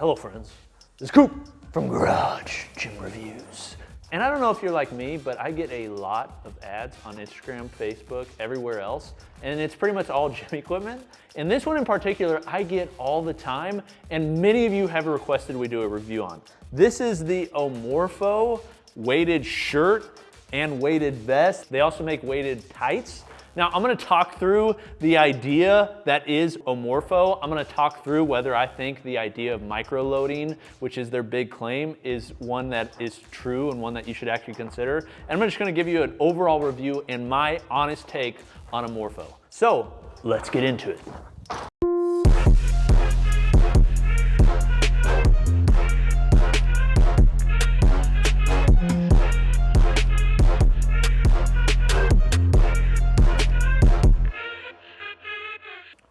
Hello friends, this is Coop from Garage Gym Reviews. And I don't know if you're like me, but I get a lot of ads on Instagram, Facebook, everywhere else, and it's pretty much all gym equipment. And this one in particular, I get all the time, and many of you have requested we do a review on. This is the Omorpho weighted shirt and weighted vest. They also make weighted tights. Now I'm gonna talk through the idea that is Omorpho. I'm gonna talk through whether I think the idea of micro loading, which is their big claim, is one that is true and one that you should actually consider. And I'm just gonna give you an overall review and my honest take on Omorpho. So let's get into it.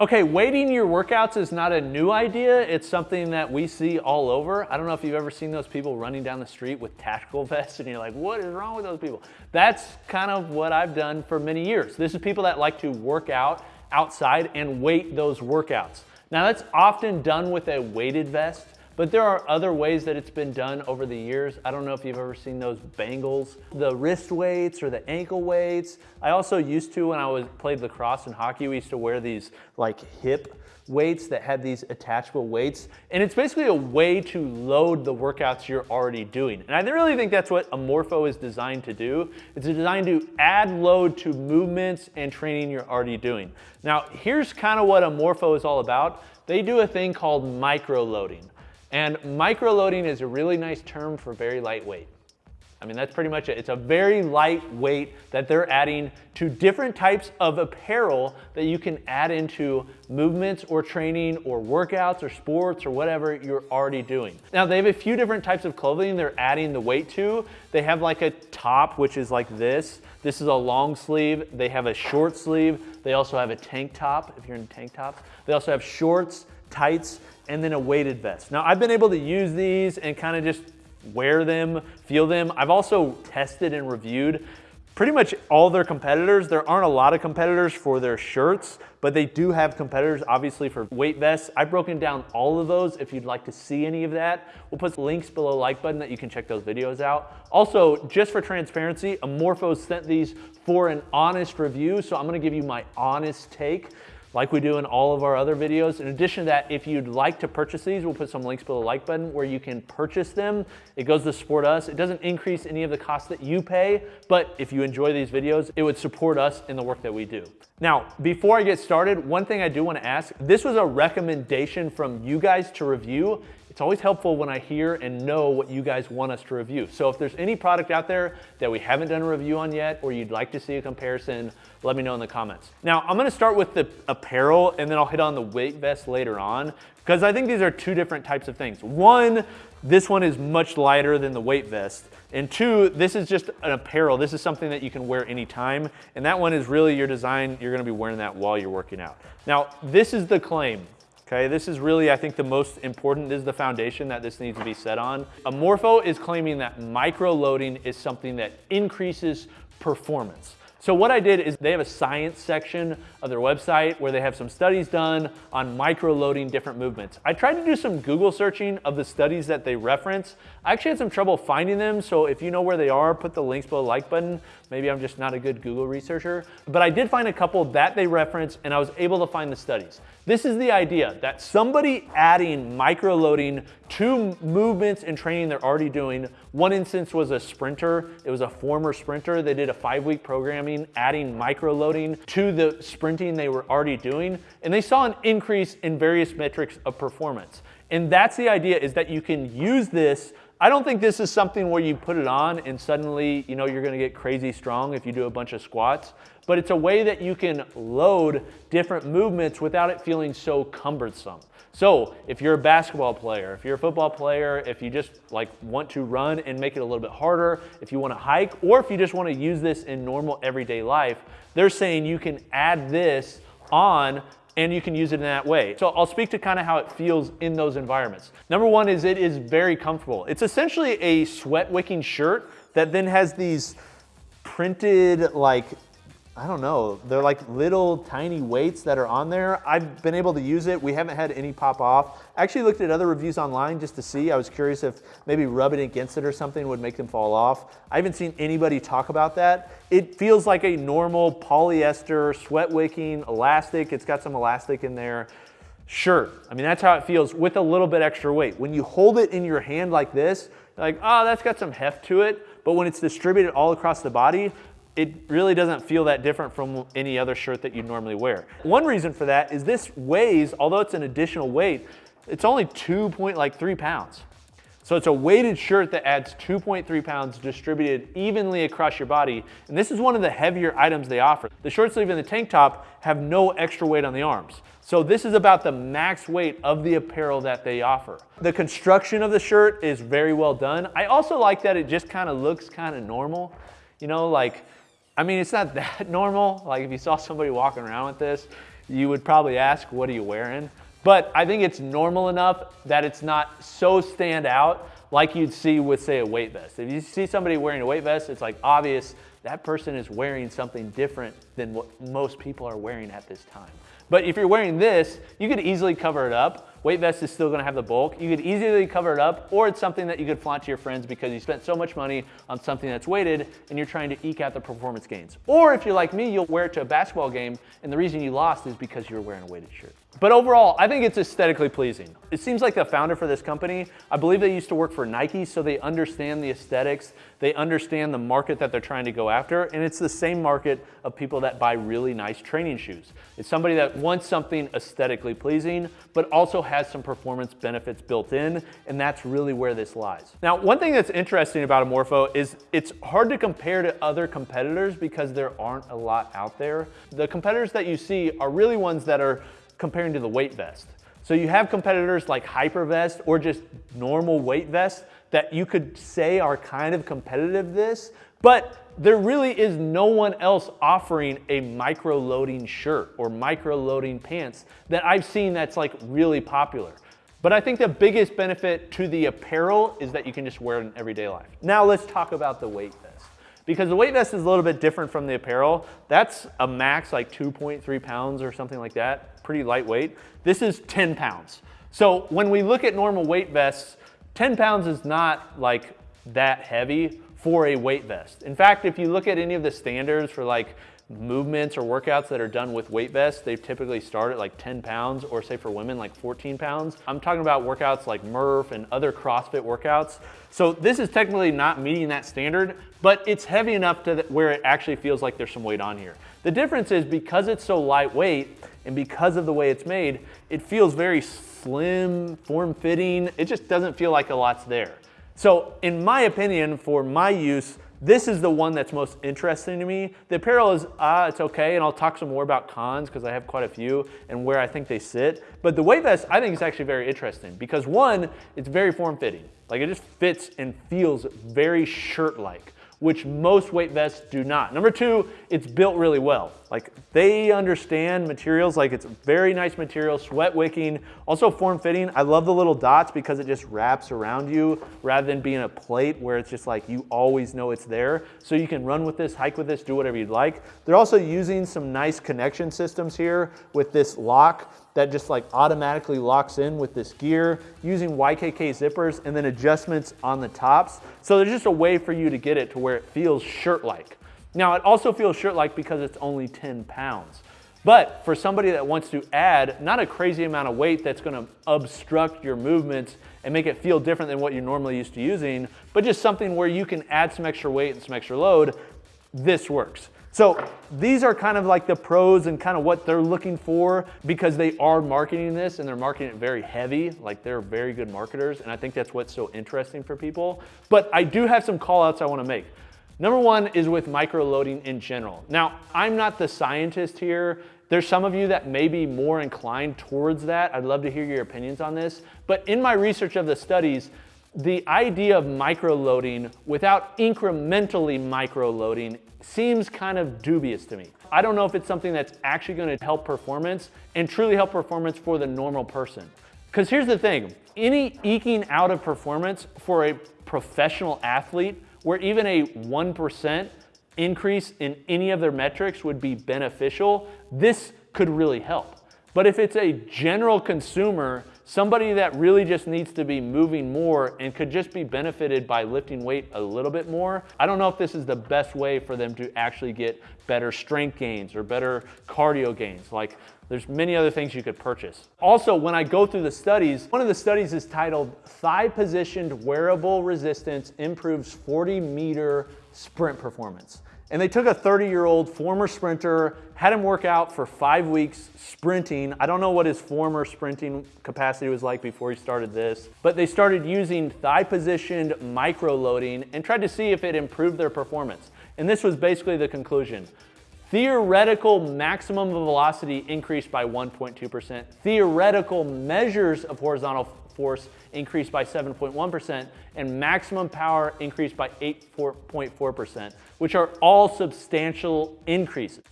Okay, weighting your workouts is not a new idea. It's something that we see all over. I don't know if you've ever seen those people running down the street with tactical vests and you're like, what is wrong with those people? That's kind of what I've done for many years. This is people that like to work out outside and weight those workouts. Now that's often done with a weighted vest. But there are other ways that it's been done over the years. I don't know if you've ever seen those bangles, the wrist weights or the ankle weights. I also used to, when I was played lacrosse and hockey, we used to wear these like hip weights that had these attachable weights. And it's basically a way to load the workouts you're already doing. And I really think that's what Omorpho is designed to do. It's designed to add load to movements and training you're already doing. Now, here's kind of what Omorpho is all about. They do a thing called micro loading. And microloading is a really nice term for very lightweight. I mean, that's pretty much it. It's a very light weight that they're adding to different types of apparel that you can add into movements or training or workouts or sports or whatever you're already doing. Now, they have a few different types of clothing they're adding the weight to. They have like a top, which is like this. This is a long sleeve. They have a short sleeve. They also have a tank top, if you're in tank tops. They also have shorts, tights, and then a weighted vest. Now I've been able to use these and kind of just wear them, feel them. I've also tested and reviewed pretty much all their competitors. There aren't a lot of competitors for their shirts, but they do have competitors obviously for weight vests. I've broken down all of those if you'd like to see any of that. We'll put links below like button that you can check those videos out. Also, just for transparency, Omorpho sent these for an honest review, so I'm gonna give you my honest take like we do in all of our other videos. In addition to that, if you'd like to purchase these, we'll put some links below the like button where you can purchase them. It goes to support us. It doesn't increase any of the costs that you pay, but if you enjoy these videos, it would support us in the work that we do. Now, before I get started, one thing I do want to ask, this was a recommendation from you guys to review. It's always helpful when I hear and know what you guys want us to review. So if there's any product out there that we haven't done a review on yet, or you'd like to see a comparison, let me know in the comments. Now, I'm gonna start with the apparel and then I'll hit on the weight vest later on because I think these are two different types of things. One, this one is much lighter than the weight vest. And two, this is just an apparel. This is something that you can wear anytime. And that one is really your design. You're gonna be wearing that while you're working out. Now, this is the claim. Okay, this is really, I think, the most important. Is the foundation that this needs to be set on. Omorpho is claiming that micro loading is something that increases performance. So what I did is they have a science section of their website where they have some studies done on micro-loading different movements. I tried to do some Google searching of the studies that they reference. I actually had some trouble finding them, so if you know where they are, put the links below the like button. Maybe I'm just not a good Google researcher. But I did find a couple that they reference and I was able to find the studies. This is the idea that somebody adding micro-loading to movements and training they're already doing. One instance was a sprinter. It was a former sprinter. They did a five-week programming adding micro-loading to the sprinting they were already doing. And they saw an increase in various metrics of performance. And that's the idea is that you can use this I don't think this is something where you put it on and suddenly, you know, you're gonna get crazy strong if you do a bunch of squats, but it's a way that you can load different movements without it feeling so cumbersome. So if you're a basketball player, if you're a football player, if you just like want to run and make it a little bit harder, if you wanna hike, or if you just wanna use this in normal everyday life, they're saying you can add this on and you can use it in that way. So I'll speak to kind of how it feels in those environments. Number one is it is very comfortable. It's essentially a sweat wicking shirt that then has these printed like I don't know, they're like little tiny weights that are on there. I've been able to use it. We haven't had any pop off. I actually looked at other reviews online just to see. I was curious if maybe rubbing against it or something would make them fall off. I haven't seen anybody talk about that. It feels like a normal polyester, sweat wicking elastic. It's got some elastic in there. Sure, I mean, that's how it feels with a little bit extra weight. When you hold it in your hand like this, like, oh, that's got some heft to it. But when it's distributed all across the body, it really doesn't feel that different from any other shirt that you normally wear. One reason for that is this weighs, although it's an additional weight, it's only 2.3 like pounds. So it's a weighted shirt that adds 2.3 pounds distributed evenly across your body. And this is one of the heavier items they offer. The short sleeve and the tank top have no extra weight on the arms. So this is about the max weight of the apparel that they offer. The construction of the shirt is very well done. I also like that it just kind of looks kind of normal. You know, like I mean, it's not that normal. Like if you saw somebody walking around with this, you would probably ask, what are you wearing? But I think it's normal enough that it's not so stand out like you'd see with say a weight vest. If you see somebody wearing a weight vest, it's like obvious that person is wearing something different than what most people are wearing at this time. But if you're wearing this, you could easily cover it up. Weight vest is still gonna have the bulk. You could easily cover it up, or it's something that you could flaunt to your friends because you spent so much money on something that's weighted and you're trying to eke out the performance gains. Or if you're like me, you'll wear it to a basketball game and the reason you lost is because you were wearing a weighted shirt. But overall, I think it's aesthetically pleasing. It seems like the founder for this company, I believe they used to work for Nike, so they understand the aesthetics, they understand the market that they're trying to go after, and it's the same market of people that buy really nice training shoes. It's somebody that wants something aesthetically pleasing, but also has some performance benefits built in, and that's really where this lies. Now, one thing that's interesting about Omorpho is it's hard to compare to other competitors because there aren't a lot out there. The competitors that you see are really ones that are comparing to the weight vest. So you have competitors like Hypervest or just normal weight vest that you could say are kind of competitive this, but there really is no one else offering a micro loading shirt or micro loading pants that I've seen that's like really popular. But I think the biggest benefit to the apparel is that you can just wear it in everyday life. Now let's talk about the weight vest. Because the weight vest is a little bit different from the apparel. That's a max like 2.3 pounds or something like that pretty lightweight. This is 10 pounds. So when we look at normal weight vests, 10 pounds is not like that heavy for a weight vest. In fact, if you look at any of the standards for like movements or workouts that are done with weight vests, they typically start at like 10 pounds or say for women like 14 pounds. I'm talking about workouts like Murph and other CrossFit workouts. So this is technically not meeting that standard, but it's heavy enough to where it actually feels like there's some weight on here. The difference is because it's so lightweight, and because of the way it's made, it feels very slim, form-fitting. It just doesn't feel like a lot's there. So in my opinion, for my use, this is the one that's most interesting to me. The apparel is, ah, it's okay, and I'll talk some more about cons because I have quite a few and where I think they sit. But the weight vest, I think is actually very interesting because one, it's very form-fitting. Like it just fits and feels very shirt-like which most weight vests do not. Number two, it's built really well. Like they understand materials, like it's very nice material, sweat wicking, also form fitting. I love the little dots because it just wraps around you rather than being a plate where it's just like you always know it's there. So you can run with this, hike with this, do whatever you'd like. They're also using some nice connection systems here with this lock that just like automatically locks in with this gear using YKK zippers and then adjustments on the tops. So there's just a way for you to get it to where it feels shirt-like. Now it also feels shirt-like because it's only 10 pounds. But for somebody that wants to add not a crazy amount of weight that's gonna obstruct your movements and make it feel different than what you're normally used to using, but just something where you can add some extra weight and some extra load, this works. So these are kind of like the pros and kind of what they're looking for because they are marketing this and they're marketing it very heavy. Like they're very good marketers. And I think that's what's so interesting for people. But I do have some call outs I want to make. Number one is with micro loading in general. Now, I'm not the scientist here. There's some of you that may be more inclined towards that. I'd love to hear your opinions on this. But in my research of the studies, the idea of micro-loading without incrementally micro-loading seems kind of dubious to me. I don't know if it's something that's actually gonna help performance and truly help performance for the normal person. Because here's the thing, any eking out of performance for a professional athlete where even a 1% increase in any of their metrics would be beneficial, this could really help. But if it's a general consumer, somebody that really just needs to be moving more and could just be benefited by lifting weight a little bit more, I don't know if this is the best way for them to actually get better strength gains or better cardio gains. Like there's many other things you could purchase. Also, when I go through the studies, one of the studies is titled Thigh Positioned Wearable Resistance Improves 40 Meter Sprint Performance. And they took a 30 year old former sprinter, had him work out for five weeks sprinting. I don't know what his former sprinting capacity was like before he started this, but they started using thigh positioned micro loading and tried to see if it improved their performance. And this was basically the conclusion. Theoretical maximum velocity increased by 1.2%. Theoretical measures of horizontal force increased by 7.1%, and maximum power increased by 8.4%, which are all substantial increases.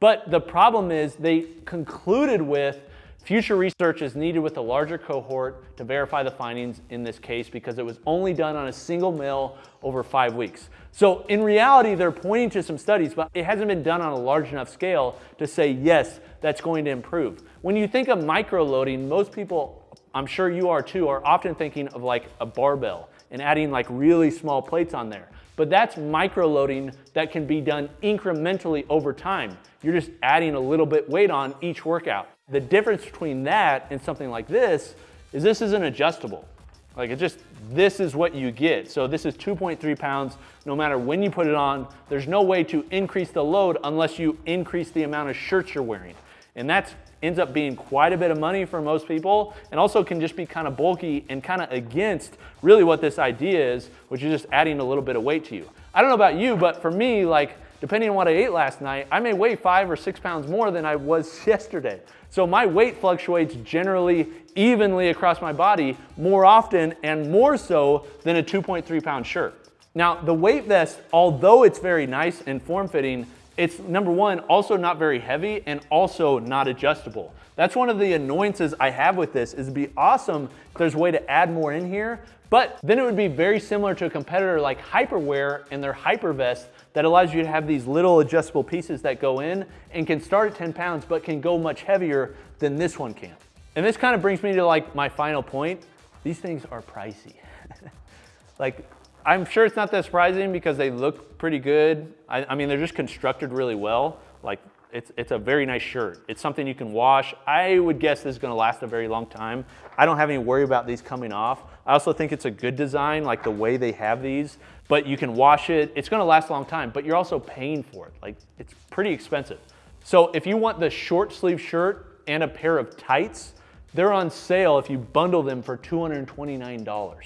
But the problem is they concluded with future research is needed with a larger cohort to verify the findings in this case because it was only done on a single male over five weeks. So in reality, they're pointing to some studies, but it hasn't been done on a large enough scale to say, yes, that's going to improve. When you think of micro loading, most people I'm sure you are too, are often thinking of like a barbell and adding like really small plates on there. But that's micro loading that can be done incrementally over time. You're just adding a little bit weight on each workout. The difference between that and something like this is this isn't adjustable. Like it just, this is what you get. So this is 2.3 pounds, no matter when you put it on, there's no way to increase the load unless you increase the amount of shirts you're wearing. And that's ends up being quite a bit of money for most people and also can just be kind of bulky and kind of against really what this idea is, which is just adding a little bit of weight to you. I don't know about you, but for me, like depending on what I ate last night, I may weigh five or six pounds more than I was yesterday. So my weight fluctuates generally evenly across my body more often and more so than a 2.3 pound shirt. Now the weight vest, although it's very nice and form fitting, it's number one, also not very heavy and also not adjustable. That's one of the annoyances I have with this is it'd be awesome if there's a way to add more in here, but then it would be very similar to a competitor like Hyperwear and their Hypervest that allows you to have these little adjustable pieces that go in and can start at 10 pounds, but can go much heavier than this one can. And this kind of brings me to like my final point. These things are pricey. like I'm sure it's not that surprising because they look pretty good. I, I, mean, they're just constructed really well. Like it's, it's a very nice shirt. It's something you can wash. I would guess this is gonna last a very long time. I don't have any worry about these coming off. I also think it's a good design, like the way they have these, but you can wash it. It's gonna last a long time, but you're also paying for it. Like it's pretty expensive. So if you want the short sleeve shirt and a pair of tights, they're on sale if you bundle them for $229.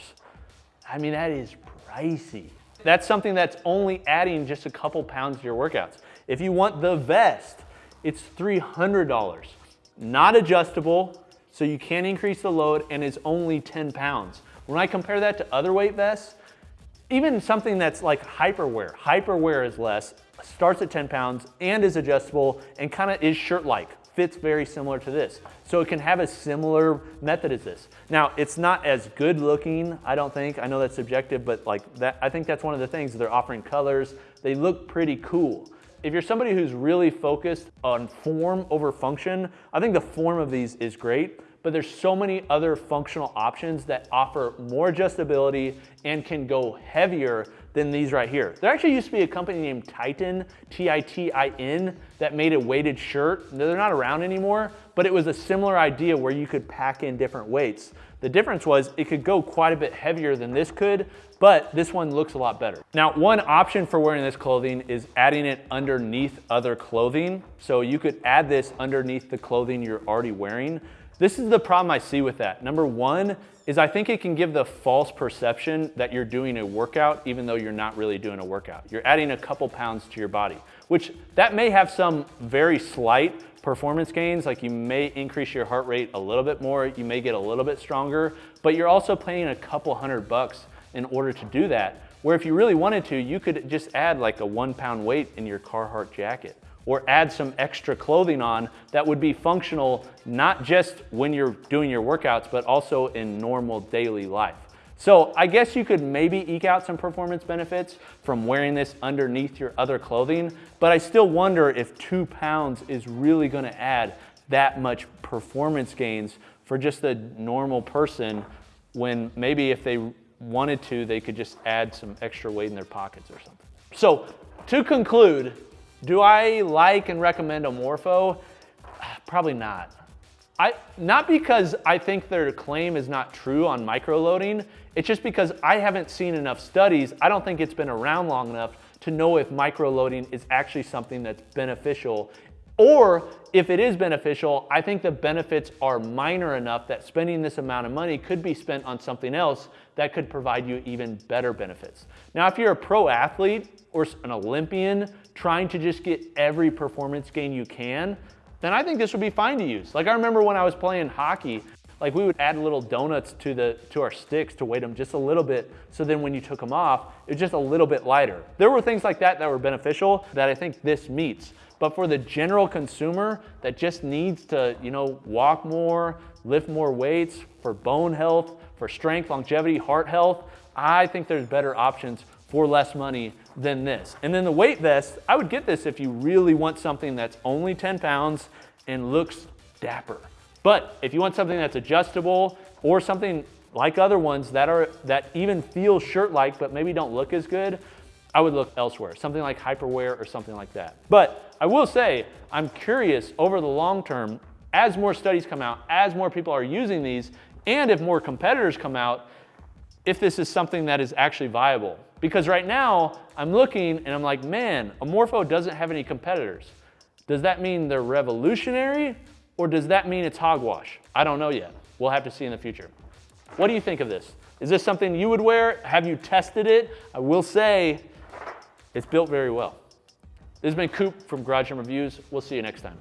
I mean, that is pricey. That's something that's only adding just a couple pounds to your workouts. If you want the vest, it's $300. Not adjustable, so you can't increase the load and it's only 10 pounds. When I compare that to other weight vests, even something that's like hyperwear, hyperwear is less, starts at 10 pounds and is adjustable and kind of is shirt-like fits very similar to this. So it can have a similar method as this. Now, it's not as good looking, I don't think. I know that's subjective, but like that, I think that's one of the things. They're offering colors. They look pretty cool. If you're somebody who's really focused on form over function, I think the form of these is great, but there's so many other functional options that offer more adjustability and can go heavier than these right here. There actually used to be a company named Titan, T-I-T-I-N, that made a weighted shirt. They're not around anymore, but it was a similar idea where you could pack in different weights. The difference was it could go quite a bit heavier than this could, but this one looks a lot better. Now, one option for wearing this clothing is adding it underneath other clothing. So you could add this underneath the clothing you're already wearing. This is the problem I see with that. Number one is I think it can give the false perception that you're doing a workout even though you're not really doing a workout. You're adding a couple pounds to your body, which that may have some very slight performance gains, like you may increase your heart rate a little bit more, you may get a little bit stronger, but you're also paying a couple hundred bucks in order to do that. Where if you really wanted to, you could just add like a one pound weight in your Carhartt jacket or add some extra clothing on that would be functional not just when you're doing your workouts, but also in normal daily life. So I guess you could maybe eke out some performance benefits from wearing this underneath your other clothing, but I still wonder if two pounds is really gonna add that much performance gains for just a normal person when maybe if they wanted to, they could just add some extra weight in their pockets or something. So to conclude, do I like and recommend Omorpho? Probably not. I, not because I think their claim is not true on microloading, it's just because I haven't seen enough studies. I don't think it's been around long enough to know if microloading is actually something that's beneficial. Or if it is beneficial, I think the benefits are minor enough that spending this amount of money could be spent on something else that could provide you even better benefits. Now, if you're a pro athlete or an Olympian trying to just get every performance gain you can, then I think this would be fine to use. Like I remember when I was playing hockey, like we would add little donuts to the to our sticks to weight them just a little bit so then when you took them off it was just a little bit lighter there were things like that that were beneficial that i think this meets but for the general consumer that just needs to you know walk more lift more weights for bone health for strength longevity heart health i think there's better options for less money than this. And then the weight vest, I would get this if you really want something that's only 10 pounds and looks dapper. But if you want something that's adjustable or something like other ones that are that even feel shirt-like but maybe don't look as good, I would look elsewhere, something like Hyperwear or something like that. But I will say, I'm curious over the long term, as more studies come out, as more people are using these, and if more competitors come out, if this is something that is actually viable. Because right now, I'm looking and I'm like, man, Omorpho doesn't have any competitors. Does that mean they're revolutionary or does that mean it's hogwash? I don't know yet. We'll have to see in the future. What do you think of this? Is this something you would wear? Have you tested it? I will say it's built very well. This has been Coop from Garage Gym Reviews. We'll see you next time.